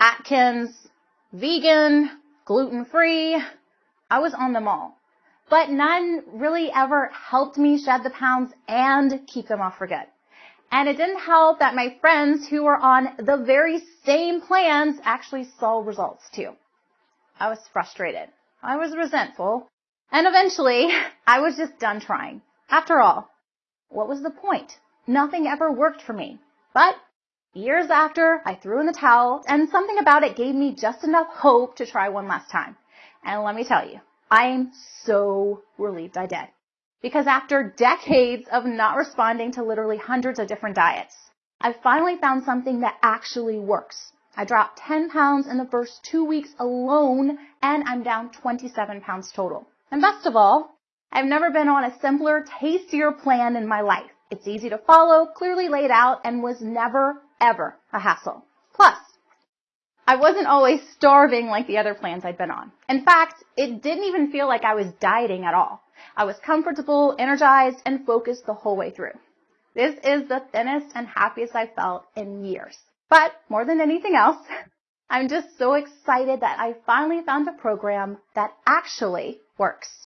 Atkins, vegan, gluten free. I was on them all. But none really ever helped me shed the pounds and keep them off for good. And it didn't help that my friends who were on the very same plans actually saw results too. I was frustrated. I was resentful. And eventually, I was just done trying. After all, what was the point? Nothing ever worked for me. But years after, I threw in the towel and something about it gave me just enough hope to try one last time. And let me tell you, I'm so relieved I did. Because after decades of not responding to literally hundreds of different diets, I finally found something that actually works. I dropped 10 pounds in the first two weeks alone and I'm down 27 pounds total. And best of all, I've never been on a simpler, tastier plan in my life. It's easy to follow, clearly laid out, and was never, ever a hassle. Plus, I wasn't always starving like the other plans I'd been on. In fact, it didn't even feel like I was dieting at all. I was comfortable, energized, and focused the whole way through. This is the thinnest and happiest I've felt in years. But more than anything else, I'm just so excited that I finally found a program that actually works.